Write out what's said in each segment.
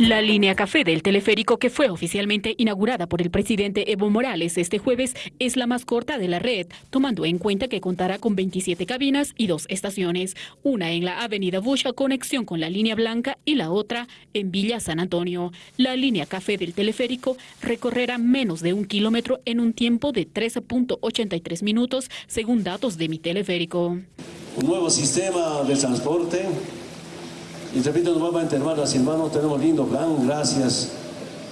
La línea café del teleférico que fue oficialmente inaugurada por el presidente Evo Morales este jueves es la más corta de la red, tomando en cuenta que contará con 27 cabinas y dos estaciones, una en la avenida Bush a conexión con la línea blanca y la otra en Villa San Antonio. La línea café del teleférico recorrerá menos de un kilómetro en un tiempo de 13.83 minutos, según datos de mi teleférico. Un nuevo sistema de transporte y repito nuevamente, hermanas y hermanos, tenemos lindo plan, gracias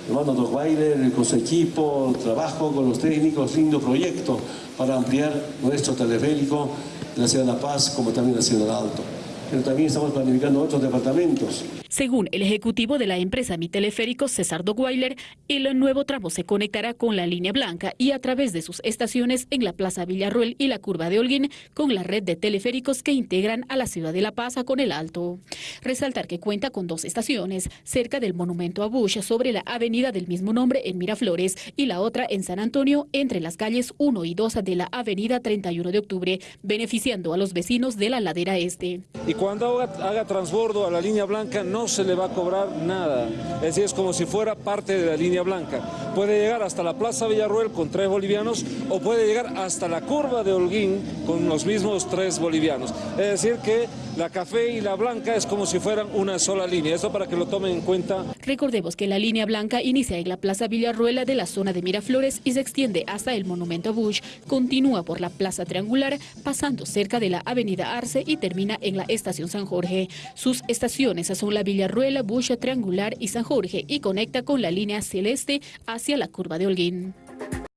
hermano Weiler, con su equipo, trabajo con los técnicos, lindo proyecto para ampliar nuestro teleférico en la ciudad de La Paz como también la ciudad de Alto. Pero también estamos planificando otros departamentos. Según el ejecutivo de la empresa Mi Teleférico, César Dogweiler, el nuevo tramo se conectará con la línea blanca y a través de sus estaciones en la Plaza Villarruel y la Curva de Holguín con la red de teleféricos que integran a la ciudad de La Paz con el Alto. Resaltar que cuenta con dos estaciones, cerca del Monumento a Bush sobre la avenida del mismo nombre en Miraflores y la otra en San Antonio entre las calles 1 y 2 de la avenida 31 de octubre, beneficiando a los vecinos de la ladera este. Y cuando haga, haga transbordo a la línea blanca no se le va a cobrar nada. Es decir, es como si fuera parte de la línea blanca. Puede llegar hasta la Plaza Villarruel con tres bolivianos o puede llegar hasta la curva de Holguín con los mismos tres bolivianos. Es decir que la café y la blanca es como si fueran una sola línea. Eso para que lo tomen en cuenta. Recordemos que la línea blanca inicia en la Plaza Villarruela de la zona de Miraflores y se extiende hasta el Monumento Bush. Continúa por la Plaza Triangular, pasando cerca de la Avenida Arce y termina en la Estación San Jorge. Sus estaciones son la Villarruela, Bush Triangular y San Jorge y conecta con la línea celeste hacia la curva de Holguín.